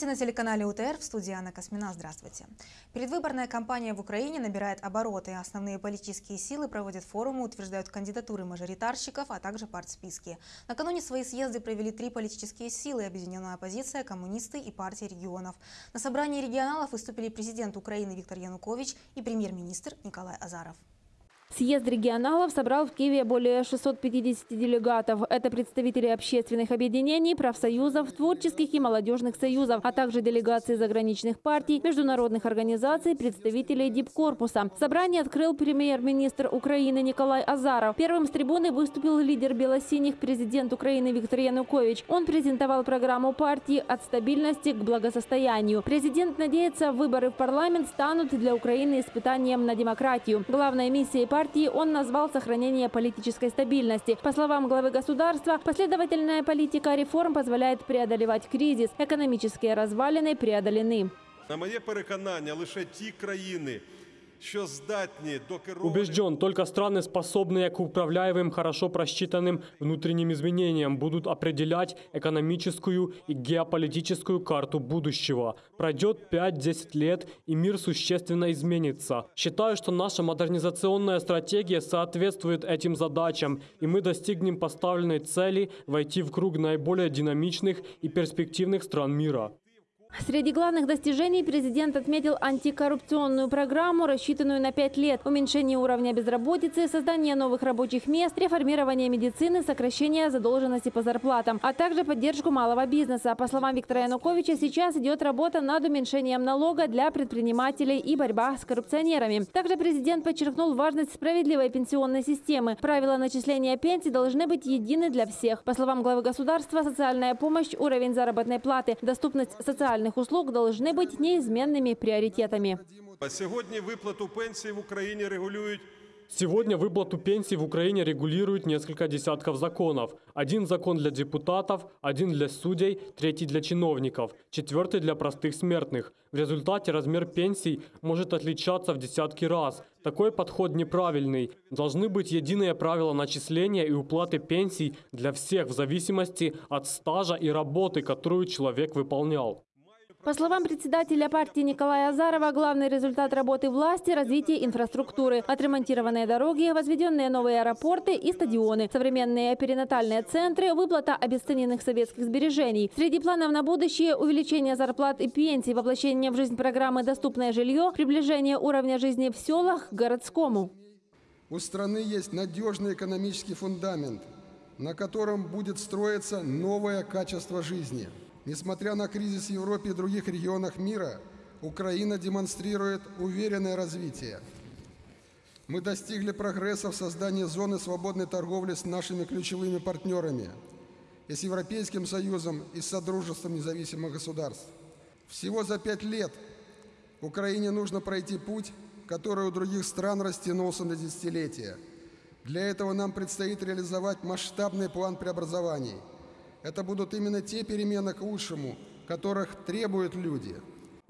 Новости на телеканале УТР в студии Анна Космина. Здравствуйте. Предвыборная кампания в Украине набирает обороты. Основные политические силы проводят форумы, утверждают кандидатуры мажоритарщиков, а также партсписки. Накануне свои съезды провели три политические силы – Объединенная оппозиция, коммунисты и партии регионов. На собрании регионалов выступили президент Украины Виктор Янукович и премьер-министр Николай Азаров. Съезд регионалов собрал в Киеве более 650 делегатов. Это представители общественных объединений, профсоюзов, творческих и молодежных союзов, а также делегации заграничных партий, международных организаций, представителей дипкорпуса. Собрание открыл премьер-министр Украины Николай Азаров. Первым с трибуны выступил лидер белосиних президент Украины Виктор Янукович. Он презентовал программу партии «От стабильности к благосостоянию». Президент надеется, выборы в парламент станут для Украины испытанием на демократию. Главной миссией партии партии он назвал сохранение политической стабильности. По словам главы государства, последовательная политика реформ позволяет преодолевать кризис. Экономические развалины преодолены. На моє переконання, лише ті країни, Убежден, только страны, способные к управляемым, хорошо просчитанным внутренним изменениям, будут определять экономическую и геополитическую карту будущего. Пройдет 5-10 лет, и мир существенно изменится. Считаю, что наша модернизационная стратегия соответствует этим задачам, и мы достигнем поставленной цели войти в круг наиболее динамичных и перспективных стран мира. Среди главных достижений президент отметил антикоррупционную программу, рассчитанную на пять лет, уменьшение уровня безработицы, создание новых рабочих мест, реформирование медицины, сокращение задолженности по зарплатам, а также поддержку малого бизнеса. По словам Виктора Януковича, сейчас идет работа над уменьшением налога для предпринимателей и борьба с коррупционерами. Также президент подчеркнул важность справедливой пенсионной системы. Правила начисления пенсий должны быть едины для всех. По словам главы государства, социальная помощь, уровень заработной платы, доступность социальных социальных услуг должны быть неизменными приоритетами. А Сьогодні виплату пенсій в Україні регулюють Сегодня выплату пенсий в Украине регулирует несколько десятков законов. Один закон для депутатов, один для судей, третий для чиновников, четвертый для простых смертных. В результате размер пенсий может отличаться в десятки раз. Такой подход неправильный. Должны быть единые правила начисления и уплаты пенсий для всех в зависимости от стажа и работы, которую человек выполнял. По словам председателя партии Николая Азарова, главный результат работы власти – развитие инфраструктуры. Отремонтированные дороги, возведенные новые аэропорты и стадионы, современные перинатальные центры, выплата обесцененных советских сбережений. Среди планов на будущее – увеличение зарплат и пенсий, воплощение в жизнь программы «Доступное жилье», приближение уровня жизни в селах к городскому. У страны есть надежный экономический фундамент, на котором будет строиться новое качество жизни – Несмотря на кризис в Европе и других регионах мира, Украина демонстрирует уверенное развитие. Мы достигли прогресса в создании зоны свободной торговли с нашими ключевыми партнерами и с Европейским Союзом и с Содружеством независимых государств. Всего за пять лет Украине нужно пройти путь, который у других стран растянулся на десятилетия. Для этого нам предстоит реализовать масштабный план преобразований – это будут именно те перемены к лучшему, которых требуют люди.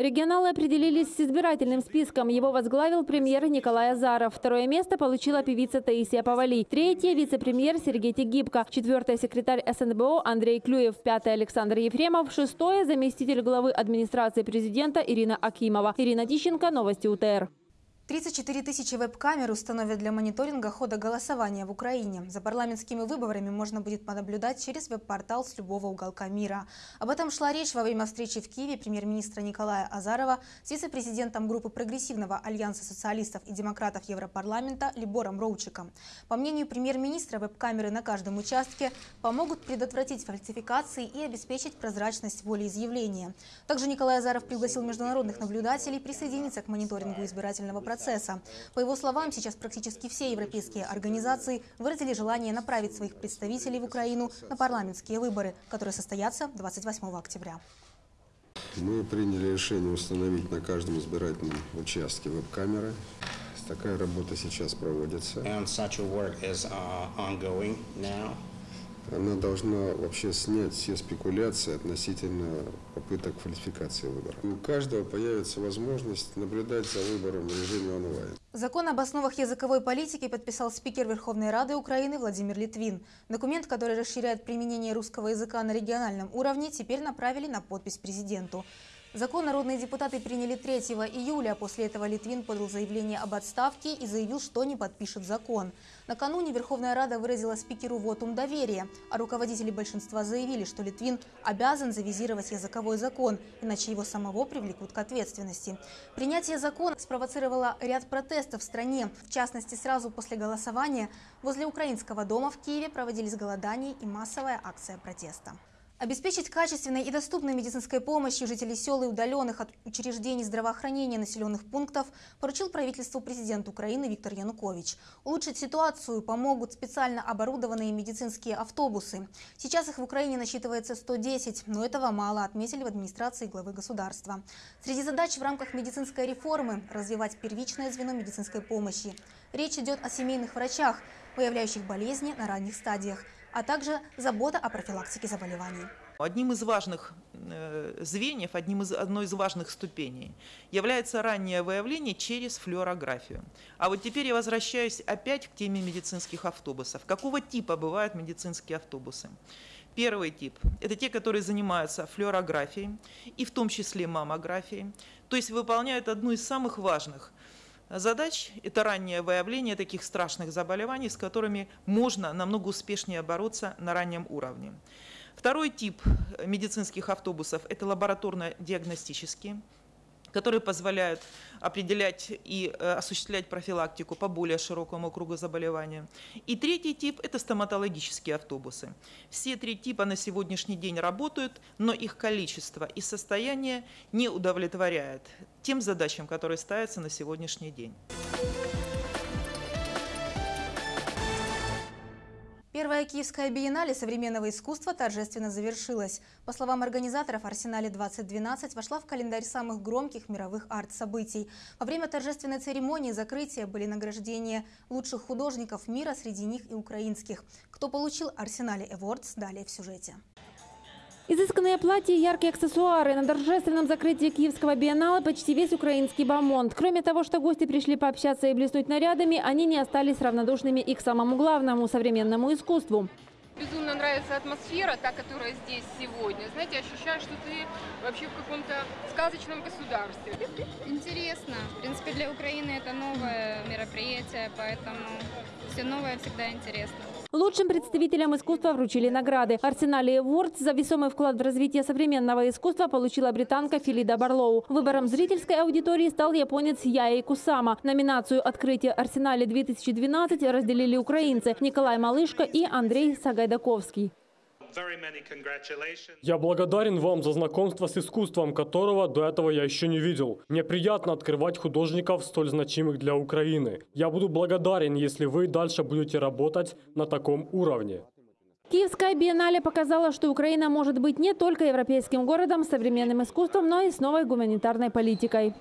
Регионалы определились с избирательным списком. Его возглавил премьер Николай Азаров. Второе место получила певица Таисия Павали. Третье – вице-премьер Сергей Тегибко. Четвертое – секретарь СНБО Андрей Клюев. Пятое – Александр Ефремов. Шестое – заместитель главы администрации президента Ирина Акимова. Ирина Тищенко. Новости УТР. 34 тысячи веб-камер установят для мониторинга хода голосования в Украине. За парламентскими выборами можно будет понаблюдать через веб-портал с любого уголка мира. Об этом шла речь во время встречи в Киеве премьер-министра Николая Азарова с вице-президентом группы прогрессивного альянса социалистов и демократов Европарламента Либором Роучиком. По мнению премьер-министра, веб-камеры на каждом участке помогут предотвратить фальсификации и обеспечить прозрачность волеизъявления. Также Николай Азаров пригласил международных наблюдателей присоединиться к мониторингу избирательного процесса процесса. По его словам, сейчас практически все европейские организации выразили желание направить своих представителей в Украину на парламентские выборы, которые состоятся 28 октября. Мы приняли решение установить на каждом избирательном участке веб-камеры. Такая работа сейчас проводится. And such a work is, uh, ongoing now. Она должна вообще снять все спекуляции относительно попыток фальсификации выборов. У каждого появится возможность наблюдать за выбором в режиме онлайн. Закон об основах языковой политики подписал спикер Верховной Рады Украины Владимир Литвин. Документ, который расширяет применение русского языка на региональном уровне, теперь направили на подпись президенту. Закон народные депутаты приняли 3 июля. После этого Литвин подал заявление об отставке и заявил, что не подпишет закон. Накануне Верховная Рада выразила спикеру вотум доверия, а руководители большинства заявили, что Литвин обязан завизировать языковой закон, иначе его самого привлекут к ответственности. Принятие закона спровоцировало ряд протестов в стране. В частности, сразу после голосования возле Украинского дома в Киеве проводились голодания и массовая акция протеста. Обеспечить качественной и доступной медицинской помощью жителей сел и удаленных от учреждений здравоохранения населенных пунктов поручил правительству президент Украины Виктор Янукович. Улучшить ситуацию помогут специально оборудованные медицинские автобусы. Сейчас их в Украине насчитывается 110, но этого мало, отметили в администрации главы государства. Среди задач в рамках медицинской реформы – развивать первичное звено медицинской помощи. Речь идет о семейных врачах, выявляющих болезни на ранних стадиях – а также забота о профилактике заболеваний. Одним из важных э, звеньев, одним из, одной из важных ступеней является раннее выявление через флюорографию. А вот теперь я возвращаюсь опять к теме медицинских автобусов. Какого типа бывают медицинские автобусы? Первый тип – это те, которые занимаются флюорографией, и в том числе маммографией, то есть выполняют одну из самых важных задач – это раннее выявление таких страшных заболеваний, с которыми можно намного успешнее бороться на раннем уровне. Второй тип медицинских автобусов – это лабораторно-диагностические которые позволяют определять и э, осуществлять профилактику по более широкому кругу заболевания. И третий тип – это стоматологические автобусы. Все три типа на сегодняшний день работают, но их количество и состояние не удовлетворяет тем задачам, которые ставятся на сегодняшний день. Первая Киевская биеннале современного искусства торжественно завершилась. По словам организаторов, «Арсенале-2012» вошла в календарь самых громких мировых арт-событий. Во время торжественной церемонии закрытия были награждения лучших художников мира, среди них и украинских. Кто получил «Арсенале Эвордс» далее в сюжете. Изысканные платья и яркие аксессуары. На торжественном закрытии Киевского биеннала почти весь украинский бомонд. Кроме того, что гости пришли пообщаться и блеснуть нарядами, они не остались равнодушными и к самому главному – современному искусству. Безумно нравится атмосфера, та, которая здесь сегодня. Знаете, ощущаешь, что ты вообще в каком-то сказочном государстве. Интересно. В принципе, для Украины это новое мероприятие, поэтому все новое всегда интересно. Лучшим представителям искусства вручили награды. Арсенале Awards за весомый вклад в развитие современного искусства получила британка Филида Барлоу. Выбором зрительской аудитории стал японец Яи Кусама. Номинацию «Открытие Арсенале-2012» разделили украинцы Николай Малышко и Андрей Сагайдаковский. Я благодарен вам за знакомство с искусством, которого до этого я еще не видел. Мне приятно открывать художников, столь значимых для Украины. Я буду благодарен, если вы дальше будете работать на таком уровне. Киевская биеннале показала, что Украина может быть не только европейским городом с современным искусством, но и с новой гуманитарной политикой.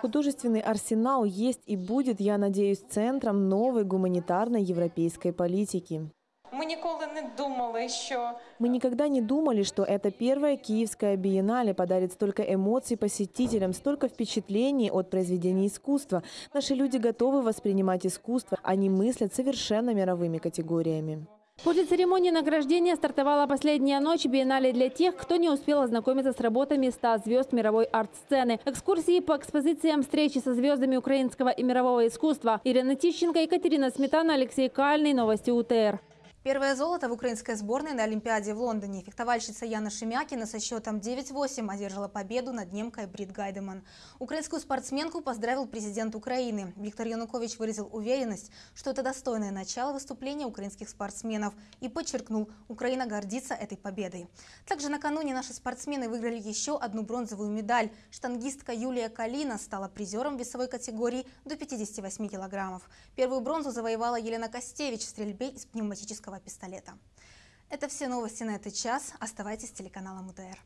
Художественный арсенал есть и будет, я надеюсь, центром новой гуманитарной европейской политики. Мы ніколи не думали, що мы никогда не думали, что эта первая киевская биеннале подарит столько эмоций посетителям, столько впечатлений от произведений искусства. Наши люди готовы воспринимать искусство, они мыслят совершенно мировыми категориями. После церемонии награждения стартовала последняя ночь биеннале для тех, кто не успел ознакомиться с работами 100 звезд мировой арт-сцены. Экскурсии по экспозициям встречи со звездами украинского и мирового искусства. Ирина Тищенко, Екатерина Сметана, Алексей Кальный. Новости УТР. Первое золото в украинской сборной на Олимпиаде в Лондоне. Фехтовальщица Яна Шемякина со счетом 9-8 одержала победу над немкой Брит Гайдеман. Украинскую спортсменку поздравил президент Украины. Виктор Янукович выразил уверенность, что это достойное начало выступления украинских спортсменов и подчеркнул, Украина гордится этой победой. Также накануне наши спортсмены выиграли еще одну бронзовую медаль. Штангистка Юлия Калина стала призером весовой категории до 58 килограммов. Первую бронзу завоевала Елена Костевич в стрельбе из пневматического пистолета. Это все новости на этот час. Оставайтесь с телеканалом УТР.